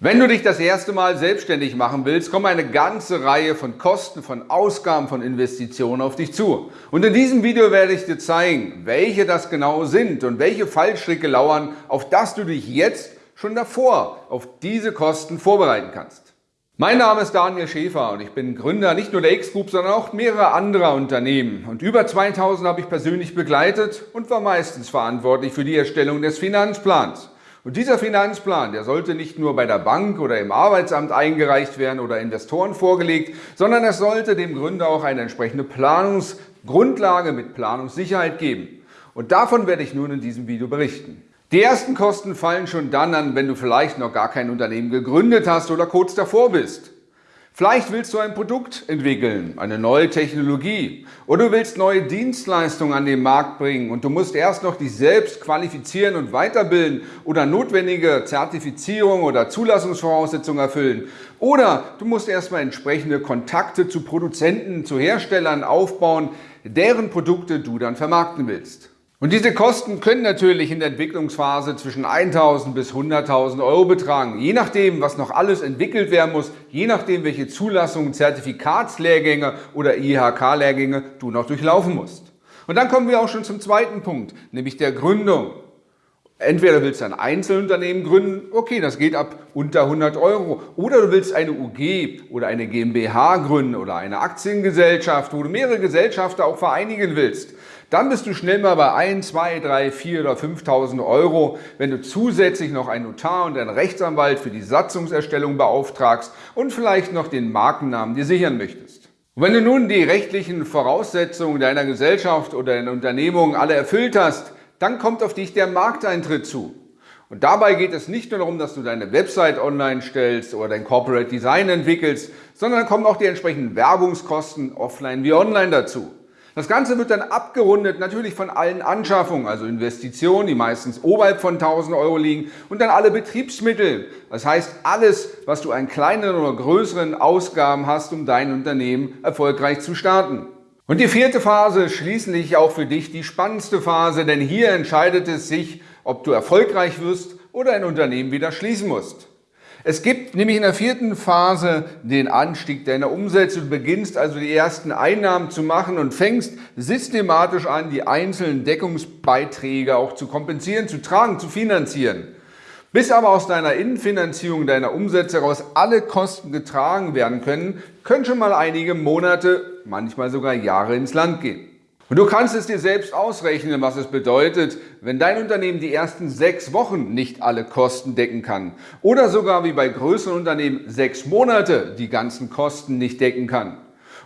Wenn du dich das erste Mal selbstständig machen willst, kommen eine ganze Reihe von Kosten, von Ausgaben, von Investitionen auf dich zu. Und in diesem Video werde ich dir zeigen, welche das genau sind und welche Fallstricke lauern, auf das du dich jetzt schon davor auf diese Kosten vorbereiten kannst. Mein Name ist Daniel Schäfer und ich bin Gründer nicht nur der X-Group, sondern auch mehrerer anderer Unternehmen. Und über 2000 habe ich persönlich begleitet und war meistens verantwortlich für die Erstellung des Finanzplans. Und dieser Finanzplan, der sollte nicht nur bei der Bank oder im Arbeitsamt eingereicht werden oder Investoren vorgelegt, sondern es sollte dem Gründer auch eine entsprechende Planungsgrundlage mit Planungssicherheit geben. Und davon werde ich nun in diesem Video berichten. Die ersten Kosten fallen schon dann an, wenn du vielleicht noch gar kein Unternehmen gegründet hast oder kurz davor bist. Vielleicht willst du ein Produkt entwickeln, eine neue Technologie oder du willst neue Dienstleistungen an den Markt bringen und du musst erst noch dich selbst qualifizieren und weiterbilden oder notwendige Zertifizierung oder Zulassungsvoraussetzungen erfüllen. Oder du musst erstmal entsprechende Kontakte zu Produzenten, zu Herstellern aufbauen, deren Produkte du dann vermarkten willst. Und diese Kosten können natürlich in der Entwicklungsphase zwischen 1.000 bis 100.000 Euro betragen, je nachdem, was noch alles entwickelt werden muss, je nachdem, welche Zulassungen, Zertifikatslehrgänge oder IHK-Lehrgänge du noch durchlaufen musst. Und dann kommen wir auch schon zum zweiten Punkt, nämlich der Gründung. Entweder willst du ein Einzelunternehmen gründen, okay, das geht ab unter 100 Euro. Oder du willst eine UG oder eine GmbH gründen oder eine Aktiengesellschaft, wo du mehrere Gesellschaften auch vereinigen willst. Dann bist du schnell mal bei 1, 2, 3, 4 oder 5.000 Euro, wenn du zusätzlich noch einen Notar und einen Rechtsanwalt für die Satzungserstellung beauftragst und vielleicht noch den Markennamen dir sichern möchtest. Und wenn du nun die rechtlichen Voraussetzungen deiner Gesellschaft oder deiner Unternehmung alle erfüllt hast, dann kommt auf dich der Markteintritt zu. Und dabei geht es nicht nur darum, dass du deine Website online stellst oder dein Corporate Design entwickelst, sondern kommen auch die entsprechenden Werbungskosten offline wie online dazu. Das Ganze wird dann abgerundet natürlich von allen Anschaffungen, also Investitionen, die meistens oberhalb von 1000 Euro liegen und dann alle Betriebsmittel. Das heißt alles, was du an kleinen oder größeren Ausgaben hast, um dein Unternehmen erfolgreich zu starten. Und die vierte Phase, schließlich auch für dich die spannendste Phase, denn hier entscheidet es sich, ob du erfolgreich wirst oder ein Unternehmen wieder schließen musst. Es gibt nämlich in der vierten Phase den Anstieg deiner Umsätze. Du beginnst also die ersten Einnahmen zu machen und fängst systematisch an, die einzelnen Deckungsbeiträge auch zu kompensieren, zu tragen, zu finanzieren. Bis aber aus deiner Innenfinanzierung deiner Umsätze heraus alle Kosten getragen werden können, können schon mal einige Monate, manchmal sogar Jahre ins Land gehen. Und du kannst es dir selbst ausrechnen, was es bedeutet, wenn dein Unternehmen die ersten sechs Wochen nicht alle Kosten decken kann oder sogar wie bei größeren Unternehmen sechs Monate die ganzen Kosten nicht decken kann.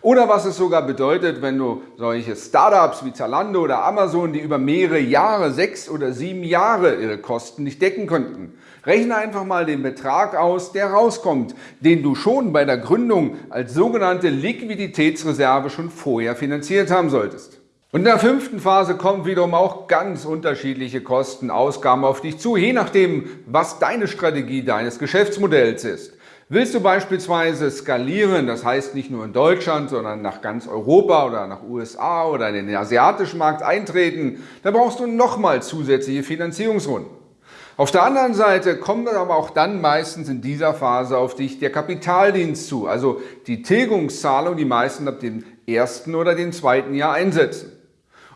Oder was es sogar bedeutet, wenn du solche Startups wie Zalando oder Amazon, die über mehrere Jahre, sechs oder sieben Jahre ihre Kosten nicht decken konnten. Rechne einfach mal den Betrag aus, der rauskommt, den du schon bei der Gründung als sogenannte Liquiditätsreserve schon vorher finanziert haben solltest. Und in der fünften Phase kommen wiederum auch ganz unterschiedliche Kosten, Ausgaben auf dich zu, je nachdem, was deine Strategie deines Geschäftsmodells ist. Willst du beispielsweise skalieren, das heißt nicht nur in Deutschland, sondern nach ganz Europa oder nach USA oder in den asiatischen Markt eintreten, dann brauchst du nochmal zusätzliche Finanzierungsrunden. Auf der anderen Seite kommt aber auch dann meistens in dieser Phase auf dich der Kapitaldienst zu, also die Tilgungszahlung, die meisten ab dem ersten oder dem zweiten Jahr einsetzen.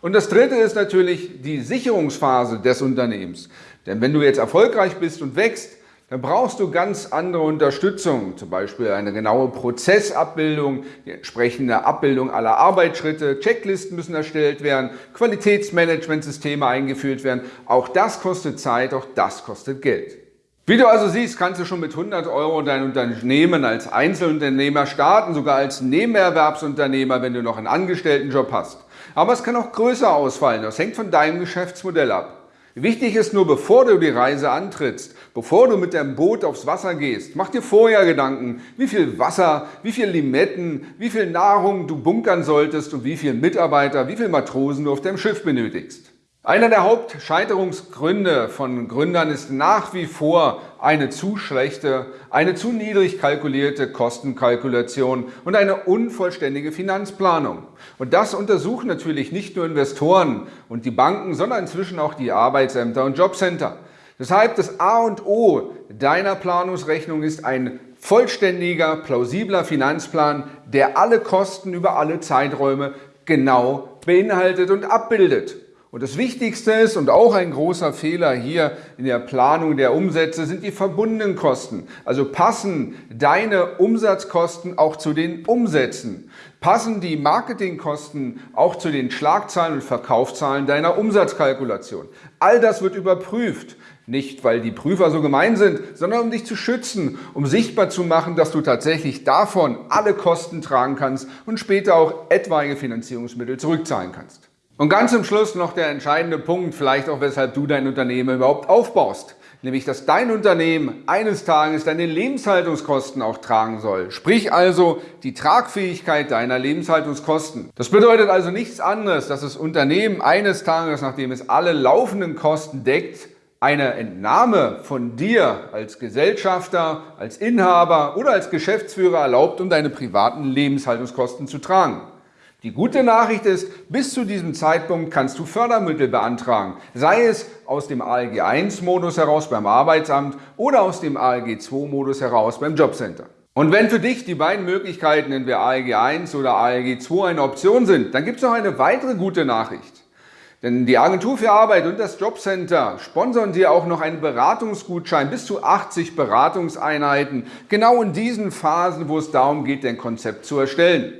Und das dritte ist natürlich die Sicherungsphase des Unternehmens. Denn wenn du jetzt erfolgreich bist und wächst, dann brauchst du ganz andere Unterstützung, zum Beispiel eine genaue Prozessabbildung, die entsprechende Abbildung aller Arbeitsschritte, Checklisten müssen erstellt werden, Qualitätsmanagementsysteme eingeführt werden. Auch das kostet Zeit, auch das kostet Geld. Wie du also siehst, kannst du schon mit 100 Euro dein Unternehmen als Einzelunternehmer starten, sogar als Nebenerwerbsunternehmer, wenn du noch einen Angestelltenjob hast. Aber es kann auch größer ausfallen. Das hängt von deinem Geschäftsmodell ab. Wichtig ist nur, bevor du die Reise antrittst, bevor du mit deinem Boot aufs Wasser gehst, mach dir vorher Gedanken, wie viel Wasser, wie viel Limetten, wie viel Nahrung du bunkern solltest und wie viele Mitarbeiter, wie viele Matrosen du auf deinem Schiff benötigst. Einer der Hauptscheiterungsgründe von Gründern ist nach wie vor eine zu schlechte, eine zu niedrig kalkulierte Kostenkalkulation und eine unvollständige Finanzplanung. Und das untersuchen natürlich nicht nur Investoren und die Banken, sondern inzwischen auch die Arbeitsämter und Jobcenter. Deshalb das A und O deiner Planungsrechnung ist ein vollständiger, plausibler Finanzplan, der alle Kosten über alle Zeiträume genau beinhaltet und abbildet. Und das Wichtigste ist und auch ein großer Fehler hier in der Planung der Umsätze sind die verbundenen Kosten. Also passen deine Umsatzkosten auch zu den Umsätzen. Passen die Marketingkosten auch zu den Schlagzahlen und Verkaufszahlen deiner Umsatzkalkulation. All das wird überprüft. Nicht, weil die Prüfer so gemein sind, sondern um dich zu schützen, um sichtbar zu machen, dass du tatsächlich davon alle Kosten tragen kannst und später auch etwaige Finanzierungsmittel zurückzahlen kannst. Und ganz zum Schluss noch der entscheidende Punkt, vielleicht auch weshalb du dein Unternehmen überhaupt aufbaust. Nämlich, dass dein Unternehmen eines Tages deine Lebenshaltungskosten auch tragen soll. Sprich also die Tragfähigkeit deiner Lebenshaltungskosten. Das bedeutet also nichts anderes, dass das Unternehmen eines Tages, nachdem es alle laufenden Kosten deckt, eine Entnahme von dir als Gesellschafter, als Inhaber oder als Geschäftsführer erlaubt, um deine privaten Lebenshaltungskosten zu tragen. Die gute Nachricht ist, bis zu diesem Zeitpunkt kannst du Fördermittel beantragen, sei es aus dem ALG 1-Modus heraus beim Arbeitsamt oder aus dem ALG 2-Modus heraus beim Jobcenter. Und wenn für dich die beiden Möglichkeiten, entweder ALG 1 oder ALG 2 eine Option sind, dann gibt es noch eine weitere gute Nachricht. Denn die Agentur für Arbeit und das Jobcenter sponsern dir auch noch einen Beratungsgutschein bis zu 80 Beratungseinheiten, genau in diesen Phasen, wo es darum geht, dein Konzept zu erstellen.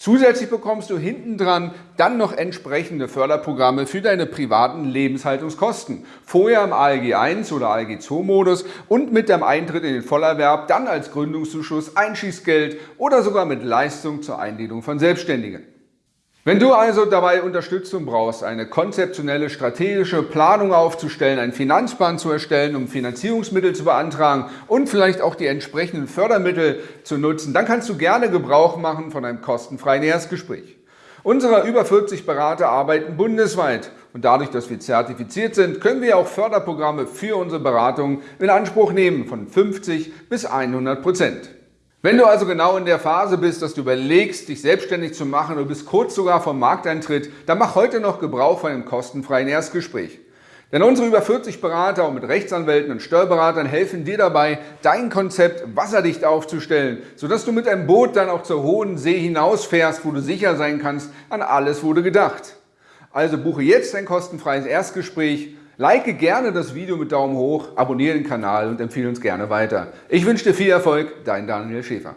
Zusätzlich bekommst du hinten dran dann noch entsprechende Förderprogramme für deine privaten Lebenshaltungskosten. Vorher im ALG 1 oder ALG 2 Modus und mit dem Eintritt in den Vollerwerb dann als Gründungszuschuss, Einschießgeld oder sogar mit Leistung zur Einledung von Selbstständigen. Wenn du also dabei Unterstützung brauchst, eine konzeptionelle strategische Planung aufzustellen, einen Finanzplan zu erstellen, um Finanzierungsmittel zu beantragen und vielleicht auch die entsprechenden Fördermittel zu nutzen, dann kannst du gerne Gebrauch machen von einem kostenfreien Erstgespräch. Unsere über 40 Berater arbeiten bundesweit und dadurch, dass wir zertifiziert sind, können wir auch Förderprogramme für unsere Beratung in Anspruch nehmen von 50 bis 100 Prozent. Wenn du also genau in der Phase bist, dass du überlegst, dich selbstständig zu machen oder bist kurz sogar vom Markteintritt, dann mach heute noch Gebrauch von einem kostenfreien Erstgespräch. Denn unsere über 40 Berater und mit Rechtsanwälten und Steuerberatern helfen dir dabei, dein Konzept wasserdicht aufzustellen, sodass du mit einem Boot dann auch zur hohen See hinausfährst, wo du sicher sein kannst, an alles wurde gedacht. Also buche jetzt ein kostenfreies Erstgespräch Like gerne das Video mit Daumen hoch, abonniere den Kanal und empfehle uns gerne weiter. Ich wünsche dir viel Erfolg, dein Daniel Schäfer.